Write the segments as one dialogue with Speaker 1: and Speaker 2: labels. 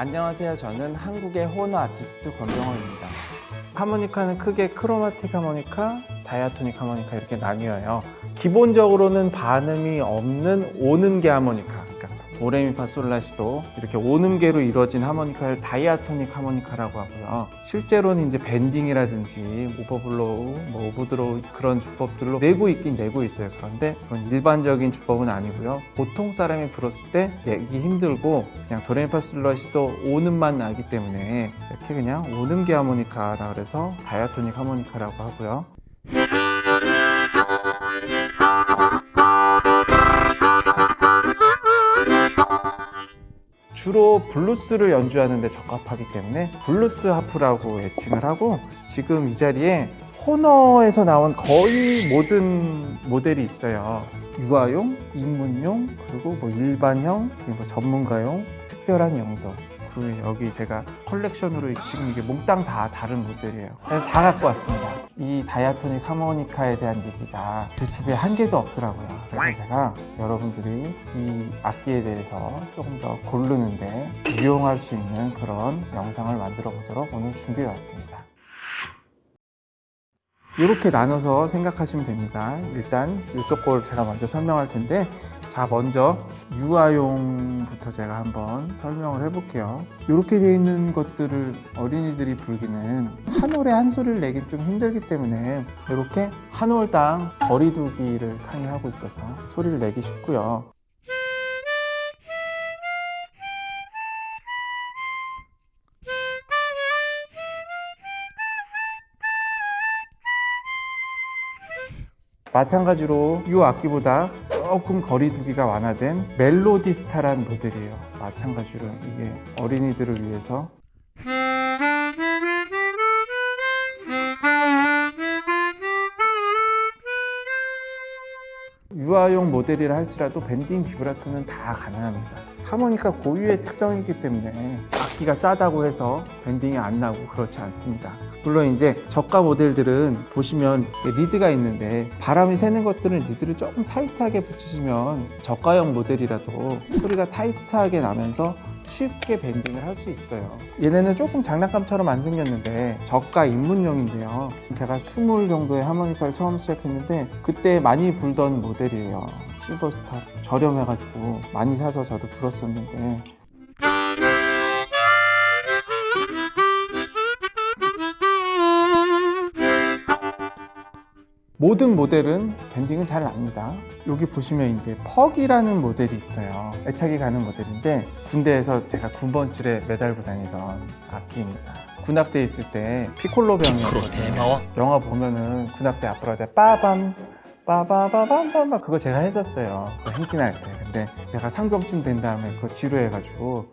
Speaker 1: 안녕하세요. 저는 한국의 호너 아티스트 권병호입니다. 하모니카는 크게 chromatic 하모니카, diatonic 하모니카 이렇게 나뉘어요. 기본적으로는 반음이 없는 온음계 하모니카. 도레미파솔라시도 이렇게 온음계로 이루어진 하모니카를 diatonic 하모니카라고 하고요. 실제로는 이제 bending이라든지 overblow, 뭐 overdraw 그런 주법들로 내고 있긴 내고 있어요. 그런데 그런 일반적인 주법은 아니고요. 보통 사람이 불었을 때 내기 힘들고 그냥 도레미파솔라시도 온음만 나기 때문에 이렇게 그냥 온음계 하모니카라 그래서 diatonic 하모니카라고 하고요. 주로 블루스를 연주하는 데 적합하기 때문에 블루스 하프라고 애칭을 하고 지금 이 자리에 호너에서 나온 거의 모든 모델이 있어요. 유아용, 입문용, 그리고 뭐 일반형, 뭐 전문가용, 특별한 용도. 그리고 여기 제가 컬렉션으로 지금 이게 몽땅 다 다른 모델이에요. 다 갖고 왔습니다 이 diatonic 하모니카에 대한 얘기가 유튜브에 한 개도 없더라고요. 그래서 제가 여러분들이 이 악기에 대해서 조금 더 고르는데 유용할 수 있는 그런 영상을 만들어 보도록 오늘 준비해 왔습니다. 이렇게 나눠서 생각하시면 됩니다. 일단 이쪽 걸 제가 먼저 설명할 텐데 자 먼저 유아용 부터 제가 한번 설명을 해볼게요. 이렇게 되어 있는 것들을 어린이들이 불기는 한 올에 한 소리를 내기 좀 힘들기 때문에 이렇게 한 올당 거리두기를 강의하고 있어서 소리를 내기 쉽고요. 마찬가지로 이 악기보다 조금 거리 두기가 완화된 멜로디스타란 모델이에요. 마찬가지로 이게 어린이들을 위해서. 유아용 모델이라 할지라도 bending 비브라토는 다 가능합니다. 하모니카 고유의 특성이기 때문에 악기가 싸다고 해서 bending이 안 나고 그렇지 않습니다. 물론 이제 저가 모델들은 보시면 리드가 있는데 바람이 새는 것들은 리드를 조금 타이트하게 붙이시면 저가형 모델이라도 소리가 타이트하게 나면서 쉽게 bending을 할 수 있어요. 얘네는 조금 장난감처럼 안 생겼는데 저가 입문용인데요. 제가 20 정도의 하모니카를 처음 시작했는데 그때 많이 불던 모델이에요. 실버스타 저렴해가지고 많이 사서 저도 불었었는데 모든 모델은 밴딩은 잘 납니다. 여기 보시면 이제 퍽이라는 모델이 있어요. 애착이 가는 모델인데 군대에서 제가 9번 줄에 매달고 다니던 악기입니다. 군악대에 있을 때 피콜로 병이었거든요. 영화 보면은 군악대 앞으로 대 빠밤 빠바바밤밤 그거 제가 했었어요. 그 행진할 때. 근데 제가 상병쯤 된 다음에 그거 지루해가지고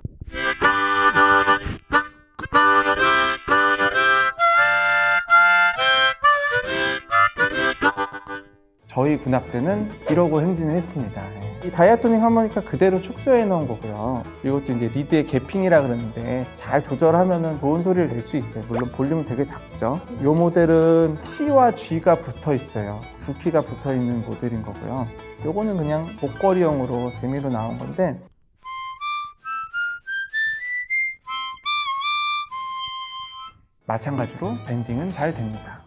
Speaker 1: 저희 군악대는 이러고 행진을 했습니다. 이 다이아토닉 하모니카 그대로 축소해 놓은 거고요. 이것도 이제 리드의 개핑이라 그러는데 잘 조절하면 좋은 소리를 낼 수 있어요. 물론 볼륨은 되게 작죠. 이 모델은 C와 G가 붙어 있어요. 두 키가 붙어 있는 모델인 거고요. 요거는 그냥 목걸이용으로 재미로 나온 건데 마찬가지로 bending은 잘 됩니다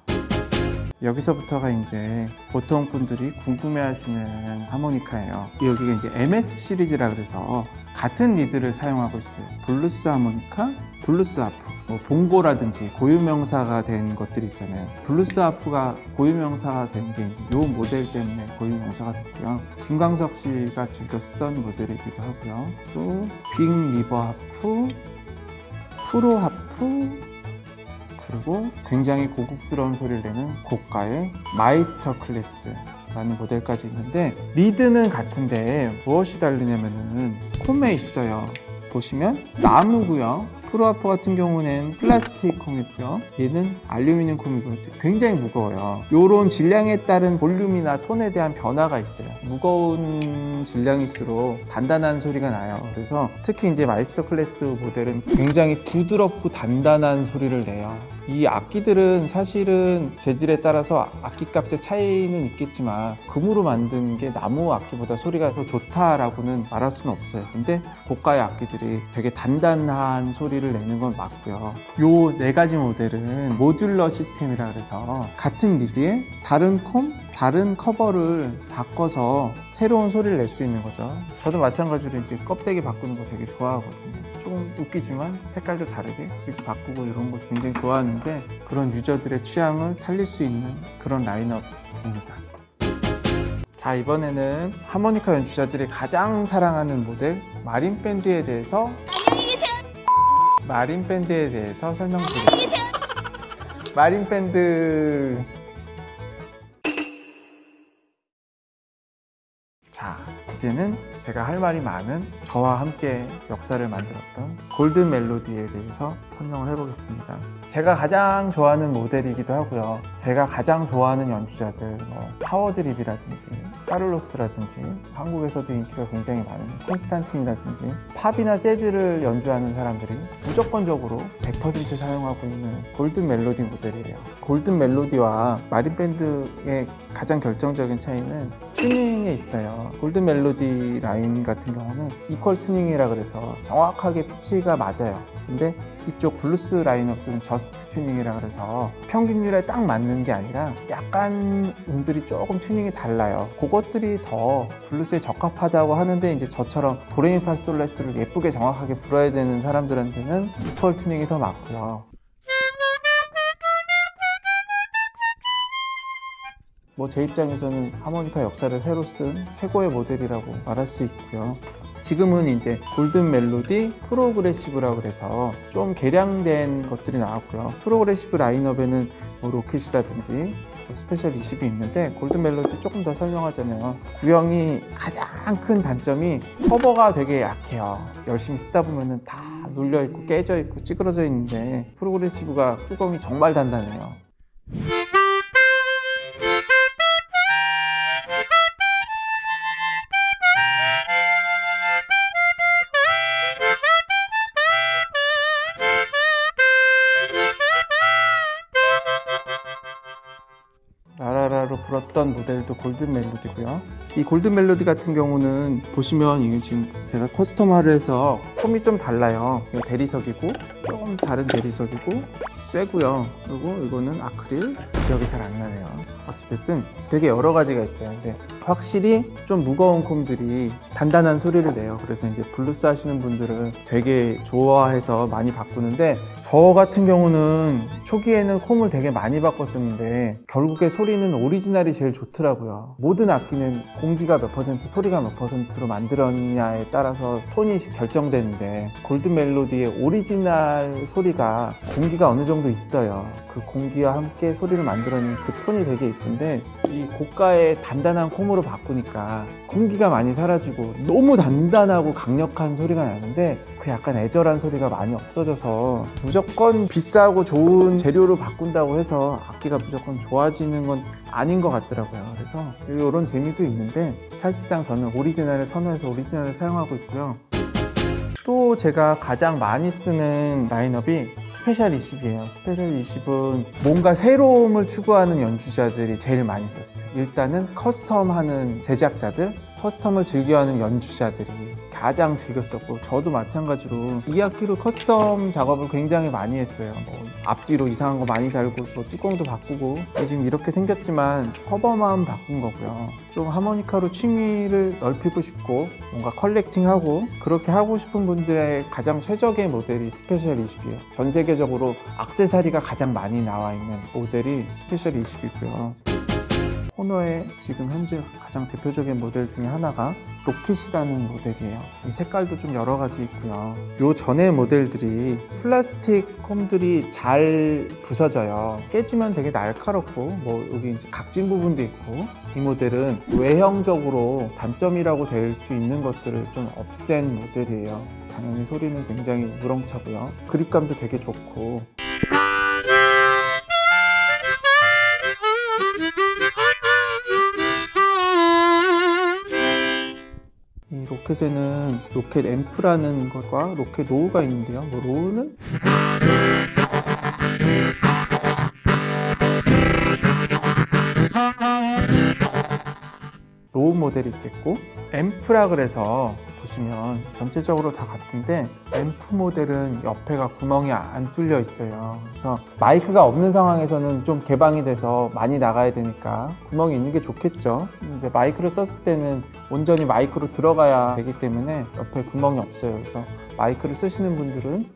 Speaker 1: 여기서부터가 이제 보통 분들이 궁금해하시는 하모니카예요. 여기가 이제 MS 시리즈라 그래서 같은 리드를 사용하고 있어요. 블루스 하모니카, 블루스 하프, 뭐 봉고라든지 고유명사가 된 것들이 있잖아요. 블루스 하프가 고유명사가 된 게 이제 이 모델 때문에 고유명사가 됐고요. 김광석 씨가 즐겨 쓰던 모델이기도 하고요. 또 빅 리버 하프, 프로 하프, 그리고 굉장히 고급스러운 소리를 내는 고가의 마이스터 클래스 라는 모델까지 있는데 리드는 같은데 무엇이 다르냐면은 comb에 있어요 보시면 나무고요 프로 하프 같은 경우는 플라스틱 comb이고요 얘는 알루미늄 comb이고 굉장히 무거워요. 이런 질량에 따른 볼륨이나 톤에 대한 변화가 있어요. 무거운 질량일수록 단단한 소리가 나요. 그래서 특히 이제 마이스터 클래스 모델은 굉장히 부드럽고 단단한 소리를 내요 이 악기들은 사실은 재질에 따라서 악기값의 차이는 있겠지만 금으로 만든 게 나무 악기보다 소리가 더 좋다라고는 말할 수는 없어요. 근데 고가의 악기들이 되게 단단한 소리를 내는 건 맞고요. 요 네 가지 모델은 모듈러 시스템이라 그래서 같은 리드에 다른 콤, 다른 커버를 바꿔서 새로운 소리를 낼 수 있는 거죠. 저도 마찬가지로 이제 껍데기 바꾸는 거 되게 좋아하거든요. 조금 웃기지만 색깔도 다르게 이렇게 바꾸고 이런 거 굉장히 좋아하는데 그런 유저들의 취향을 살릴 수 있는 그런 라인업입니다. 자 이번에는 하모니카 연주자들이 가장 사랑하는 모델 마린 밴드에 대해서 마린 밴드에 대해서 설명드리겠습니다. 마린 밴드 자 이제는 제가 할 말이 많은 저와 함께 역사를 만들었던 골든 멜로디에 대해서 설명을 해보겠습니다. 제가 가장 좋아하는 모델이기도 하고요. 제가 가장 좋아하는 연주자들 뭐 하워드 레비라든지 카를로스라든지 한국에서도 인기가 굉장히 많은 콘스탄틴이라든지 팝이나 재즈를 연주하는 사람들이 무조건적으로 100% 사용하고 있는 골든 멜로디 모델이에요. 골든 멜로디와 마린 밴드의 가장 결정적인 차이는 튜닝에 있어요. 골든 멜로디 라인 같은 경우는 equal tuning이라 그래서 정확하게 피치가 맞아요. 근데 이쪽 블루스 라인업들은 just tuning이라 그래서 평균율에 딱 맞는 게 아니라 약간 음들이 조금 튜닝이 달라요. 그것들이 더 블루스에 적합하다고 하는데 이제 저처럼 도레미파솔라시를 예쁘게 정확하게 불어야 되는 사람들한테는 equal tuning이 더 맞고요. 뭐 제 입장에서는 하모니카 역사를 새로 쓴 최고의 모델이라고 말할 수 있고요. 지금은 이제 골든 멜로디 프로그레시브라고 그래서 좀 개량된 것들이 나왔고요. 프로그레시브 라인업에는 뭐 로켓이라든지 뭐 스페셜 20이 있는데 골든 멜로디 조금 더 설명하자면 구형이 가장 큰 단점이 커버가 되게 약해요. 열심히 쓰다 보면은 다 눌려 있고 깨져 있고 찌그러져 있는데 프로그레시브가 뚜껑이 정말 단단해요. 불었던 모델도 골든 멜로디고요. 이 골든 멜로디 같은 경우는 보시면 이게 지금 제가 custom화를 해서 폼이 좀 달라요. 대리석이고 조금 다른 대리석이고 쇠고요. 그리고 이거는 아크릴 기억이 잘 안 나네요. 어찌됐든 되게 여러 가지가 있어요. 근데 확실히 좀 무거운 comb들이 단단한 소리를 내요. 그래서 이제 블루스 하시는 분들은 되게 좋아해서 많이 바꾸는데 저 같은 경우는 초기에는 comb을 되게 많이 바꿨었는데 결국에 소리는 오리지널이 제일 좋더라고요. 모든 악기는 공기가 몇 퍼센트, 소리가 몇 퍼센트로 만들었냐에 따라서 톤이 결정되는데 골든 멜로디의 오리지널 소리가 공기가 어느 정도 있어요. 그 공기와 함께 소리를 만들어낸 그 톤이 되게 이쁜데 이 고가의 단단한 콤으로 바꾸니까 공기가 많이 사라지고 너무 단단하고 강력한 소리가 나는데 그 약간 애절한 소리가 많이 없어져서 무조건 비싸고 좋은 재료로 바꾼다고 해서 악기가 무조건 좋아지는 건 아닌 것 같더라고요. 그래서 이런 재미도 있는데 사실상 저는 오리지널을 선호해서 오리지널을 사용하고 있고요. 또 제가 가장 많이 쓰는 라인업이 스페셜 20이에요. 스페셜 20은 뭔가 새로움을 추구하는 연주자들이 제일 많이 썼어요. 일단은 custom하는 제작자들, custom을 즐겨하는 연주자들이 가장 즐겼었고 저도 마찬가지로 이 악기로 custom 작업을 굉장히 많이 했어요. 뭐 앞뒤로 이상한 거 많이 달고 뭐 뚜껑도 바꾸고 지금 이렇게 생겼지만 커버만 바꾼 거고요. 좀 하모니카로 취미를 넓히고 싶고 뭔가 collecting하고 그렇게 하고 싶은 분들의 가장 최적의 모델이 스페셜 20이에요. 전 세계적으로 악세사리가 가장 많이 나와 있는 모델이 스페셜 20이고요. 호너의 지금 현재 가장 대표적인 모델 중에 하나가 로켓이라는 모델이에요. 이 색깔도 좀 여러 가지 있고요. 요 전에 모델들이 플라스틱 comb들이 잘 부서져요. 깨지면 되게 날카롭고 뭐 여기 이제 각진 부분도 있고 이 모델은 외형적으로 단점이라고 될 수 있는 것들을 좀 없앤 모델이에요. 당연히 소리는 굉장히 우렁차고요. 그립감도 되게 좋고 로켓에는 로켓 앰프라는 것과 로켓 로우가 있는데요. 뭐 로우는? 로우 모델이 있겠고 앰프라 그래서 보시면 전체적으로 다 같은데 앰프 모델은 옆에가 구멍이 안 뚫려 있어요. 그래서 마이크가 없는 상황에서는 좀 개방이 돼서 많이 나가야 되니까 구멍이 있는 게 좋겠죠. 근데 마이크를 썼을 때는 온전히 마이크로 들어가야 되기 때문에 옆에 구멍이 없어요. 그래서 마이크를 쓰시는 분들은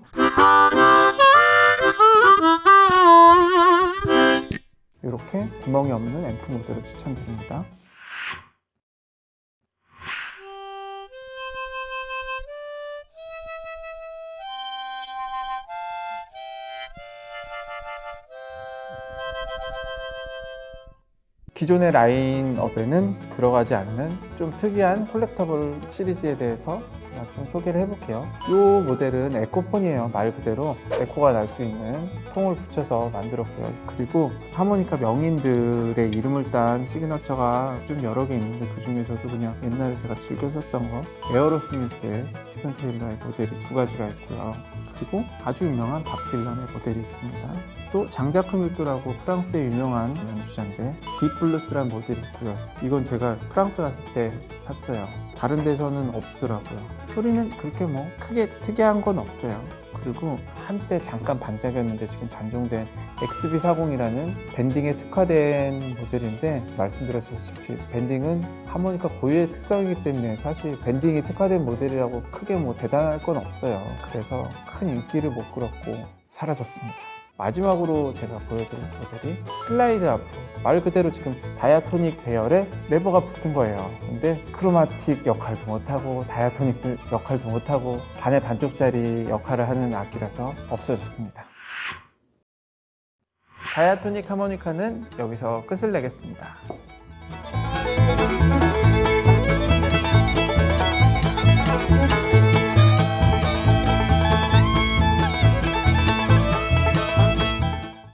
Speaker 1: 이렇게 구멍이 없는 앰프 모델을 추천드립니다 기존의 라인업에는 들어가지 않는 좀 특이한 콜렉터블 시리즈에 대해서 좀 소개를 해볼게요. 이 모델은 에코폰이에요. 말 그대로 에코가 날 수 있는 통을 붙여서 만들었고요. 그리고 하모니카 명인들의 이름을 딴 시그너처가 좀 여러 개 있는데 그 중에서도 그냥 옛날에 제가 즐겨 썼던 거 에어로스미스의 스티븐 테일러의 모델이 두 가지가 있고요. 그리고 아주 유명한 밥 딜런의 모델이 있습니다. 또 장자크 밀도라고 프랑스의 유명한 연주자인데 딥블루스라는 모델이 있고요. 이건 제가 프랑스 갔을 때 샀어요. 다른 데서는 없더라고요. 소리는 그렇게 뭐 크게 특이한 건 없어요. 그리고 한때 잠깐 반짝였는데 지금 단종된 XB40이라는 밴딩에 특화된 모델인데 말씀드렸다시피 밴딩은 하모니카 고유의 특성이기 때문에 사실 밴딩이 특화된 모델이라고 크게 뭐 대단할 건 없어요. 그래서 큰 인기를 못 끌었고 사라졌습니다. 마지막으로 제가 보여드릴 모델이 슬라이드 아프. 말 그대로 지금 다이아토닉 배열에 레버가 붙은 거예요. 근데 크로마틱 역할도 못하고 다이아토닉 역할도 못하고 반의 반쪽짜리 역할을 하는 악기라서 없어졌습니다. 다이아토닉 하모니카는 여기서 끝을 내겠습니다